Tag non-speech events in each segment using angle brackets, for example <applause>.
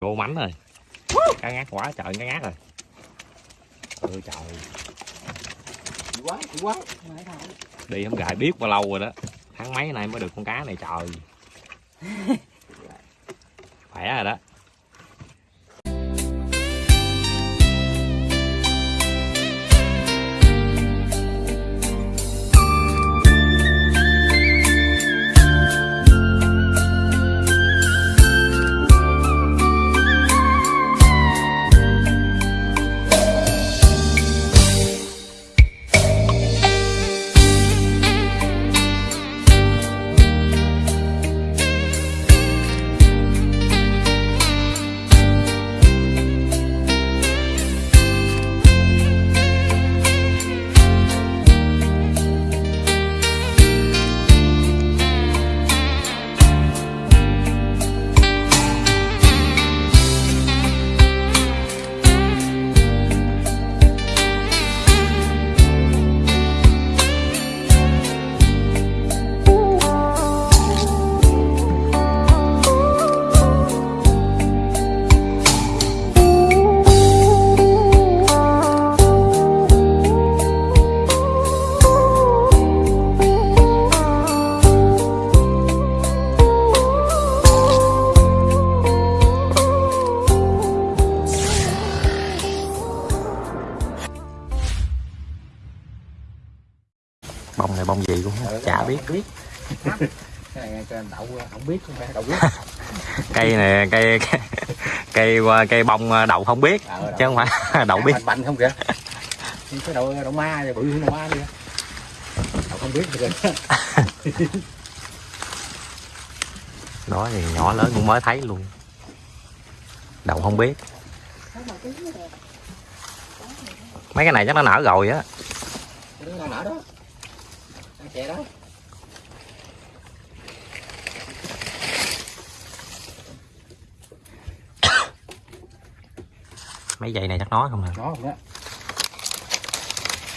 Vô mánh rồi. Cá ngát quá trời cá ngát rồi. Ôi trời. Quá, quá. Đi không gài biết bao lâu rồi đó. Tháng mấy nay mới được con cá này trời. <laughs> Khỏe rồi đó biết biết. Cái này cho đậu không biết không phải đậu biết. <laughs> Cây này cây cây, cây bông đậu không biết Ờ, Chứ không phải <laughs> đậu biết Bành không kìa. Cái đậu đậu ma bự hơn đậu ma đi. Đậu không biết rồi. <laughs> Đó thì nhỏ lớn cũng mới thấy luôn Đậu không biết Mấy cái này chắc nó nở rồi á Nó nở đó. Đang chè đó. Mấy dây này chắc nói không nè Nó không đó.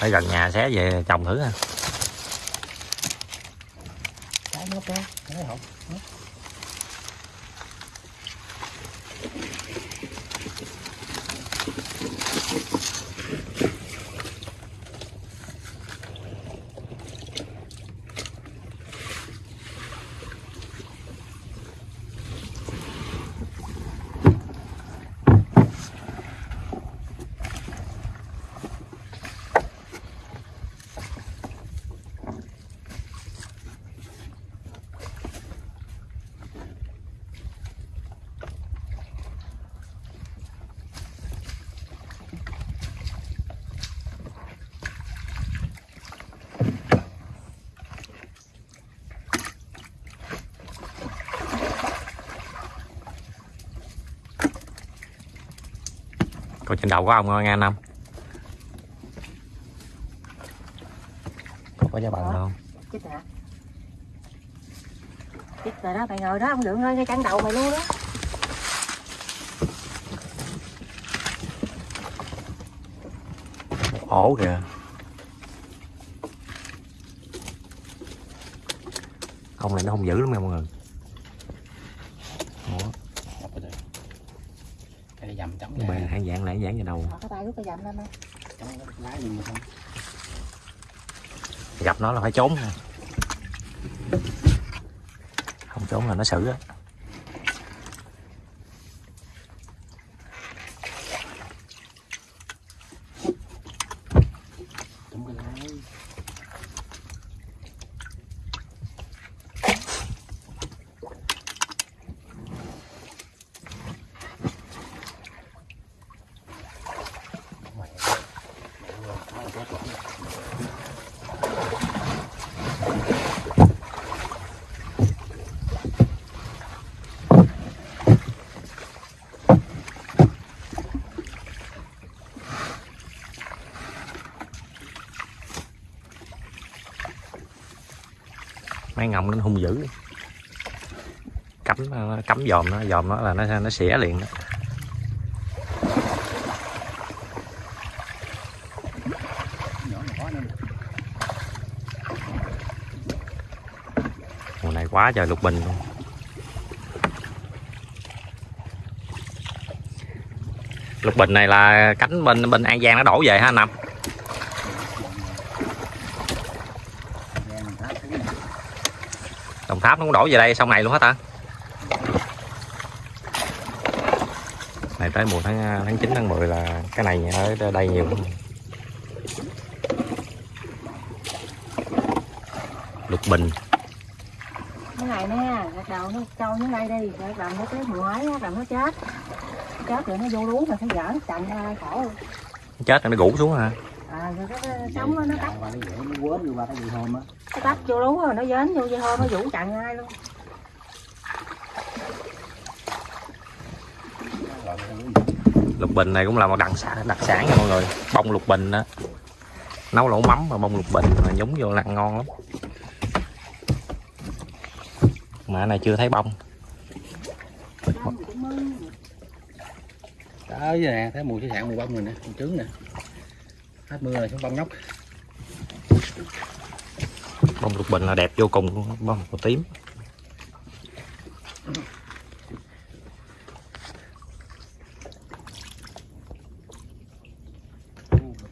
Ở gần nhà xé về trồng thử ha Cái nó đó. Còn trên đầu có ông nghe năm. Có giá bằng không? Hả? Chết rồi đó mày ngồi đó không được hơi ngay cắn đầu mày luôn đó. Ổ kìa. Ông này nó không dữ lắm nha mọi người Ủa, Cái này dầm mà ra. hạng dạng lại dạng vào đầu Bỏ cái tay rút cái dầm lên đây Chống lá gì mà không. Gặp nó là phải trốn nha Không trốn là nó xử á mấy ngông nó hung dữ. Cắm nó cắm dòm nó dòm nó là nó nó xỉa liền đó. Mùa này quá trời lục bình. Luôn lục bình này là cánh bên bên an giang nó đổ về ha nằm năm đồng tháp nó cũng đổ về đây sau này luôn hết hả này tới mùa tháng tháng 9 tháng 10 là cái này ở đây nhiều lắm. Lục bình. Cái này nè gạt đầu nó trâu xuống đây đi gạt đầu nó mùa ấy đầu nó chết. Chết rồi nó vô lú mà phải dở chặn ra khổ chết rồi nó gũ xuống hả à cái, cái sống nó tắt. Nó quên qua cái gì hôm á. Nó tắt vô rồi nó dến vô dây hô nó vũ chặn ai luôn. Lục bình này cũng là một đặc sản đặc sản nha mọi người. Bông lục bình đó nấu lẩu mắm mà bông lục bình mà nhúng vô là ngon lắm. Mà này chưa thấy bông. Với nè thấy mùi cái sạn mùi bông rồi nè mùi trứng nè hết mưa rồi xuống bông nhóc. Bông lục bình là đẹp vô cùng luôn bông màu tím.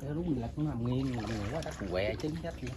Cái mình lật nó nằm nghiêng rồi quá đất quẹ trứng chết vậy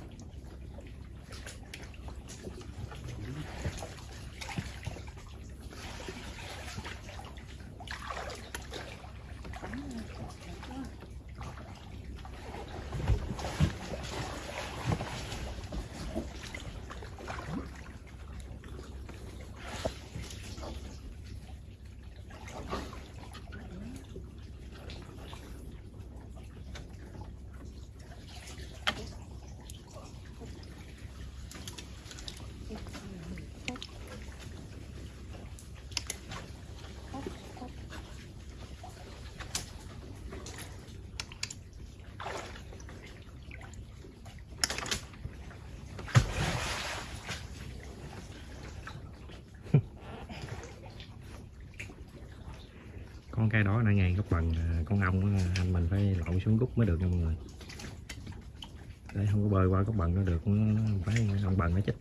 cái đó nãy ngay góc bằng con ong anh mình phải lội xuống rút mới được nha mọi người để không có bơi qua góc bằng nó được nó, phải ông bằng nó chết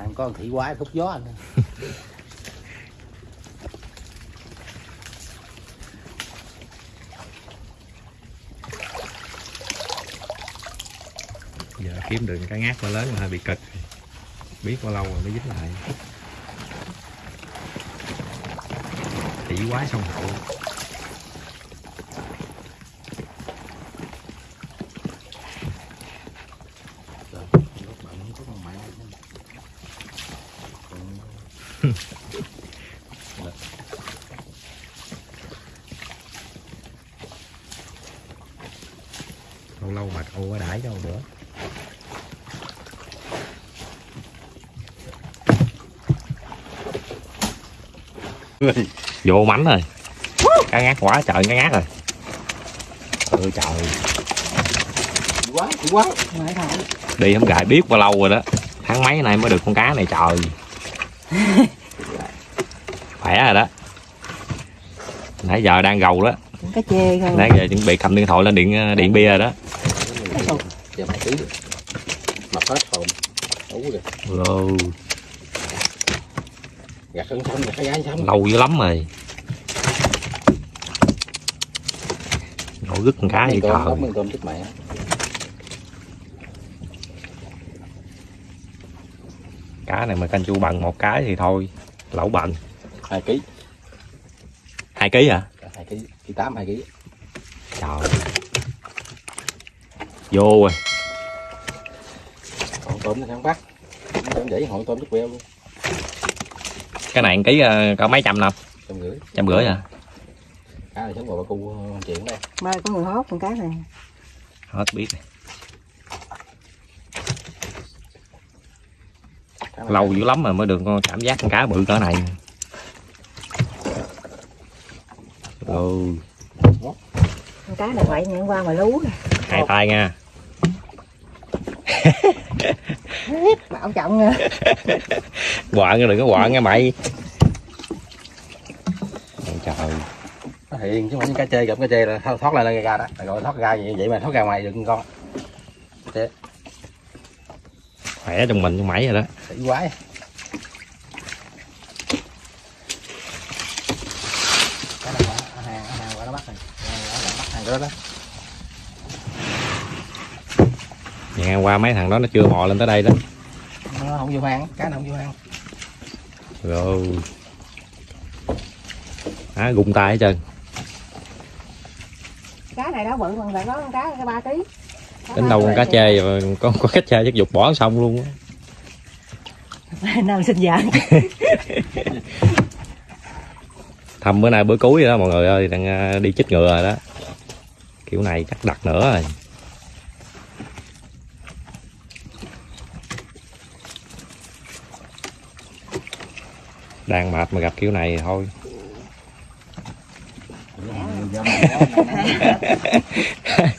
à, có con thị quái thúc gió anh <laughs> giờ kiếm được cái ngát quá lớn là hơi bị cực biết bao lâu rồi mới dính lại. Thị quái sông hậu Rồi, lúc bạn có con mẹ lâu quá đãi đâu nữa. Vô mánh rồi. Cá ngát quá trời cá ngát rồi. Ôi trời. Mời thổi. đi không gài biết bao lâu rồi đó. Tháng mấy nay mới được con cá này trời. <laughs> Khỏe rồi đó. Nãy giờ đang gầu đó. Cái chê không nãy giờ chuẩn bị cầm điện thoại lên điện điện bia rồi đó giờ mày tí. Mập hết hồn ú kìa Wow, gạt sân xong gạt cái gái xong lâu dữ lắm rồi. Nổi con cá tôm, trời miếng tôm chết mẹ. Cá này mà canh chu bằng một cái thì thôi lẩu bằng hai ký. Hai ký hả? Hai ký ký tám hai ký. Trời vô rồi. Còn tôm nó bắt. Tôm vậy hội tôm chết queo luôn. Cái này ký ờ, có mấy trăm năm? Trăm rưỡi. Trăm rưỡi à cá này sống vào bà cu anh chuyện đây. Mai có người hốt con cá này. Hết biết này. lâu dữ lắm mà mới được con cảm giác con cá bự cỡ này. Ừ con cá này vậy nhận qua mà lú nè hai tay nha. Bảo trọng nha <laughs> quạ nghe đừng có quạ nghe mày. Trời. Nó hiền chứ không cá chê gặp cá chê là thoát thoát lên ra đó. Là gọi thoát ra vậy vậy mà thoát ra ngoài được con. Khỏe trong mình trong mày rồi đó. Sĩ quái cái này ở hàng ở hàng qua nó bắt rồi ở bắt hàng đó đó Ngang qua mấy thằng đó nó chưa mò lên tới đây đó. Nó không vô hang cá nó không vô hang rồi. Á gung tay hết trơn. Cá này đó bự còn lại có con cá cái ba ký. Tính đâu con cá chê rồi có có cá chê chắc dục bỏ xong luôn á. <laughs> Nào sinh dạng <laughs> thăm bữa nay bữa cuối rồi đó mọi người ơi đang à, đi chích ngựa rồi đó. Kiểu này chắc đặt nữa rồi đang mệt mà gặp kiểu này thì thôi.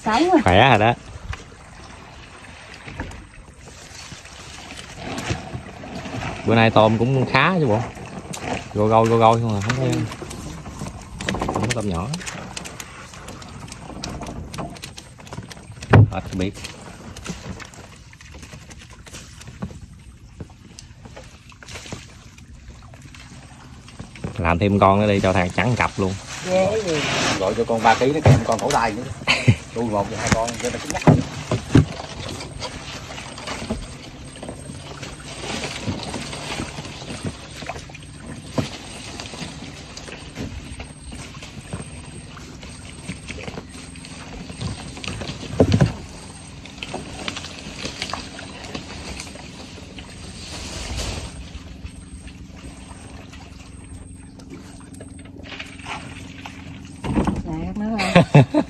<laughs> Khỏe rồi đó. Bữa nay tôm cũng khá chứ bộ. Gôi gôi gôi gôi không à không có không có tôm nhỏ. Hết biết làm thêm con nữa đi cho thằng trắng cặp luôn. Gọi cho con ba ký nó kèm con cổ tay nữa. <laughs> Đuôi một hai con cho nó nhắc không <laughs>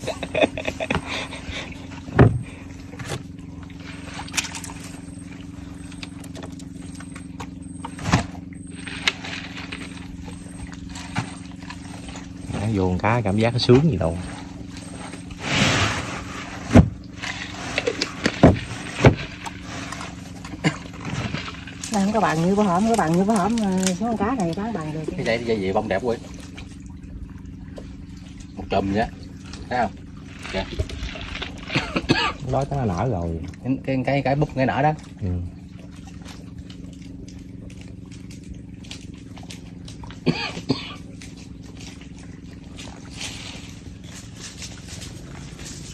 Nó vô con cá cảm giác nó sướng gì đâu. Nó không có bằng như bữa hổm có bằng như bữa hổm ờ, số con cá này cá bằng được. Cái dây dây gì bông đẹp quá chùm vậy thấy không? Đó chắc nó nở rồi. Cái cái cái, cái búp cái nở đó. Ừ.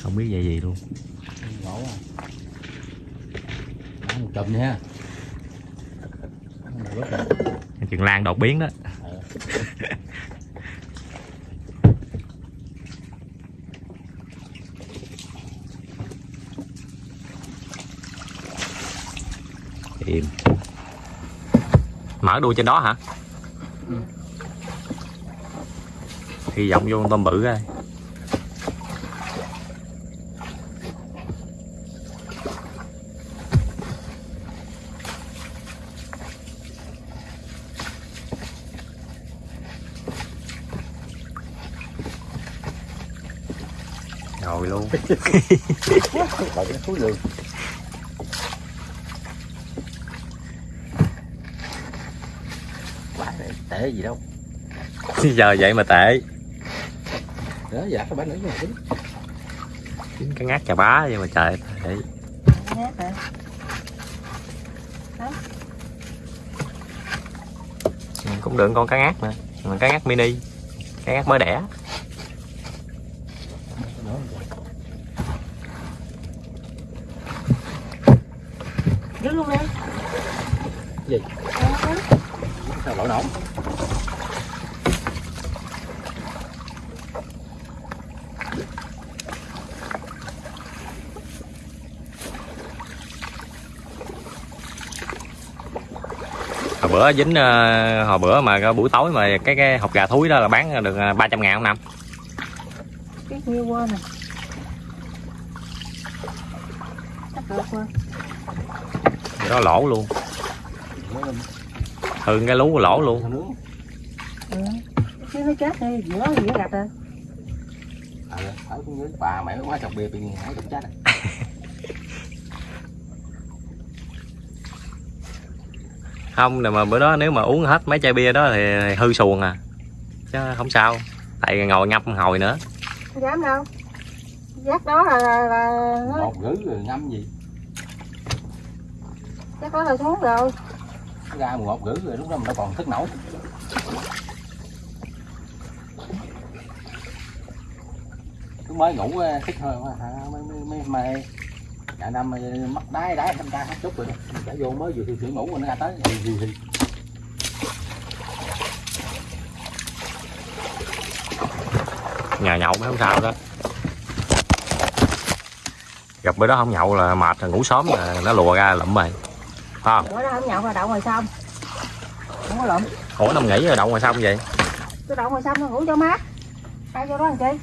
không biết về gì luôn. Ngộ à Đó, một chùm nha. Đó, chừng lan đột biến đó Ờ. im mở đuôi trên đó hả? Ừ. hy vọng vô con tôm bự coi. Rồi luôn <laughs> Đợi cái thúi lường Quá này, tệ gì đâu giờ vậy mà tệ đó dạ các bạn nữa mà tính Chính cái ngát chà bá vậy mà trời tệ hả? Ừ, cũng được con cá ngát nè mà cá ngát mini cá ngát mới đẻ Giữ luôn đi Gì? Đó. Sao lỗi nổi hồi bữa dính ờ, hồi bữa mà buổi tối mà cái cái hộp gà thúi đó là bán được ờ, 300 ngàn không năm Cái nhiêu quên nè. Chắc được quên đó lỗ luôn lên thường cái lú lỗ luôn. Ừ. chứ nó chết đi giữa gì nó gặp rồi. Dưới bà mẹ quá chọc bia bị ngã chọc chết à. <laughs> không mà bữa đó nếu mà uống hết mấy chai bia đó thì, thì hư xuồng à. Chứ không sao tại ngồi ngâm hồi nữa. Không dám đâu. Giác đó là là, là nó một gửi rồi ngâm gì? Giác đó là xuống rồi ra một gửi rồi lúc đó mình đâu còn thức nổi. Cứ mới ngủ ờ, thích thôi mà hả, mấy mấy mày cả năm mắt đái đái thanh ta hết chút rồi đã vô mới vừa thử ngủ rồi nó ra tới. Gì thì thì. Nhà nhậu mới không sao đó. Gặp bữa đó không nhậu là mệt là ngủ sớm là nó lùa ra lụm rồi không? Bữa đó không nhậu là đậu ngoài sông. Không có lụm ủa nằm nghỉ rồi đậu ngoài sông vậy? Cái đậu ngoài sông ngủ cho mát. Ai vô đó làm chi?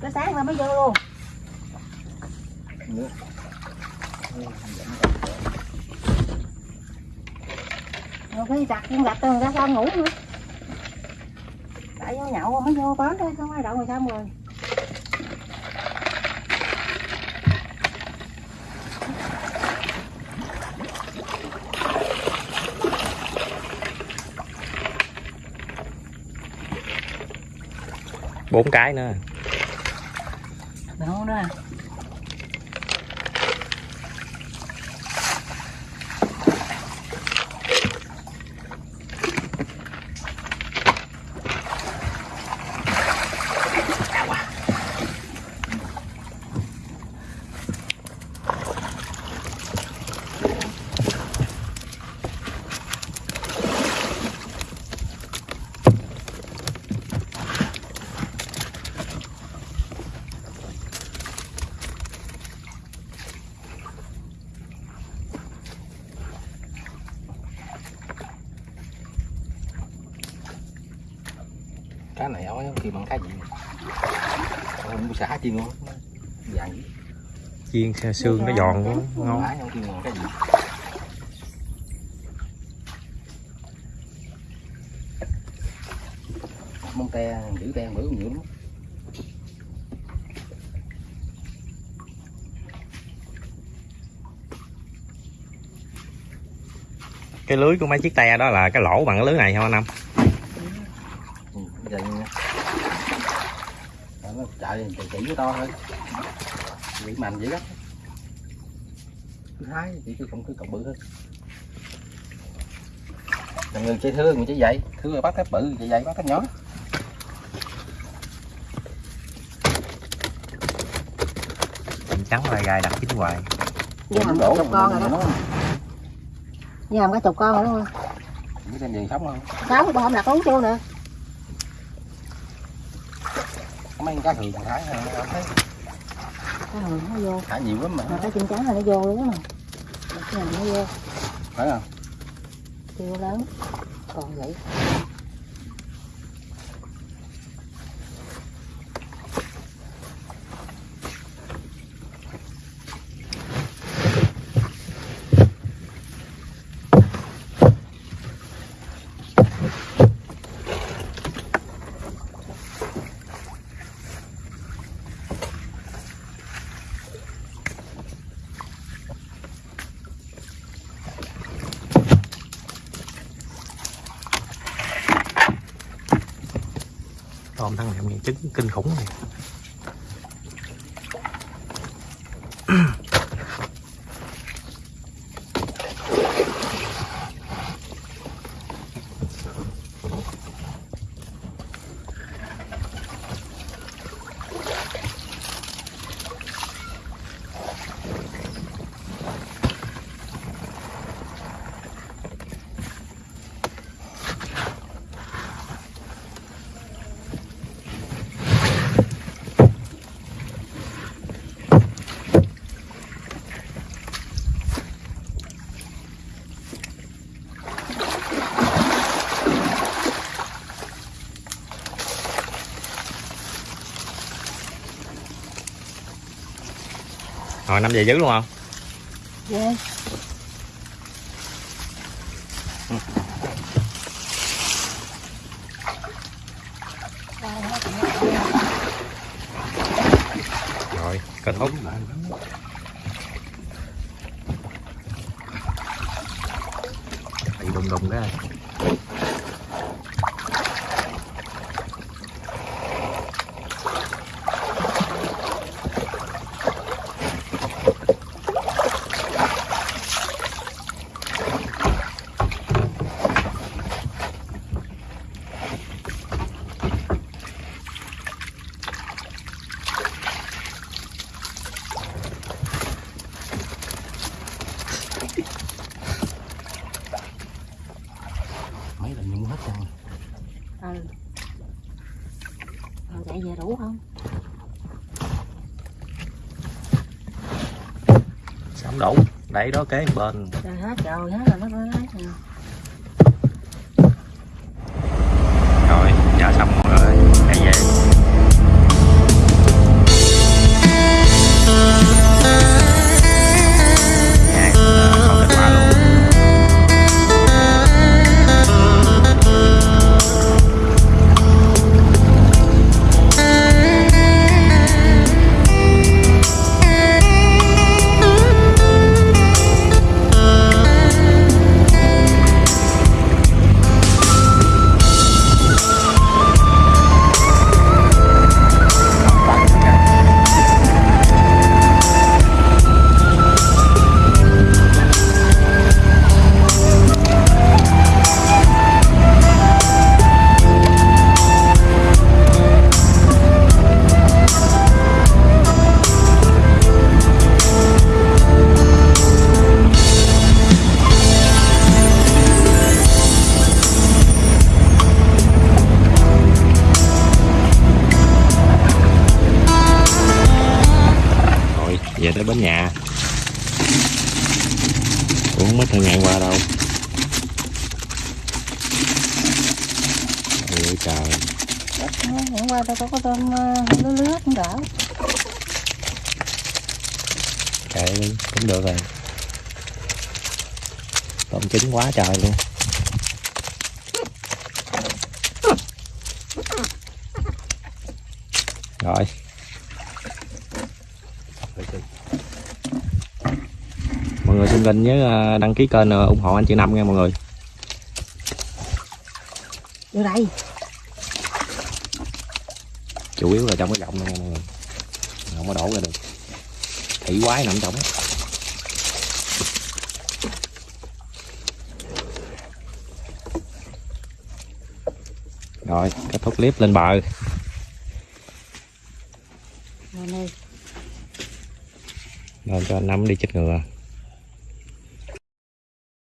Cái sáng ra mới vô luôn. Rồi khi chặt con gạch rồi ra sông ngủ nữa. Tại vô nhậu mới vô bến thôi không ai đậu ngoài sông rồi bốn cái nữa. Đâu đó cá khi bằng cá gì? Không xả chiên luôn vàng chiên xe xương nó giòn quá ngon. mông te giữ te bữa nhiều lắm. Cái lưới của mấy chiếc te đó là cái lỗ bằng cái lưới này không anh năm ừ, bây giờ nha Đó, nó chạy chạy chỉ với to thôi. Bị mạnh dữ lắm. Cứ hái chỉ chứ không cứ cọc bự hơn. Là người chơi thương người chơi dậy. Thương rồi bắt thép bự chạy dậy bắt thép nhỏ. Trắng lai gai đặt chín hoài. Với hầm cả chục con rồi đó. với hầm cả chục con rồi đúng không? Biết trên đường sống không? sáu con không đặt uống chưa nè Có mấy con cá thường thái hay không thấy. Cái hồi nó vô. Thả nhiều lắm mà. Mà cái chim trắng là nó vô luôn á cái này nó vô. Phải không? chưa lớn. Còn vậy thằng này miệng trứng kinh khủng này. Hồi năm về dữ luôn không? Dạ rồi kết thúc bị đùng đùng đó mấy lần nhung hết trơn ừ rồi chạy về đủ không không đủ đẩy đó kế bên. Trời hết trời hết rồi nó trời luôn. Rồi. Mọi người xin kênh nhớ ờ, đăng ký kênh ờ, ủng hộ anh chị Năm nha mọi người. Vô đây. Chủ yếu là trong cái này nha mọi người. Không có đổ ra được. Thủy quái nằm trong rồi kết thúc clip lên bờ. Lên cho anh đi chích ngừa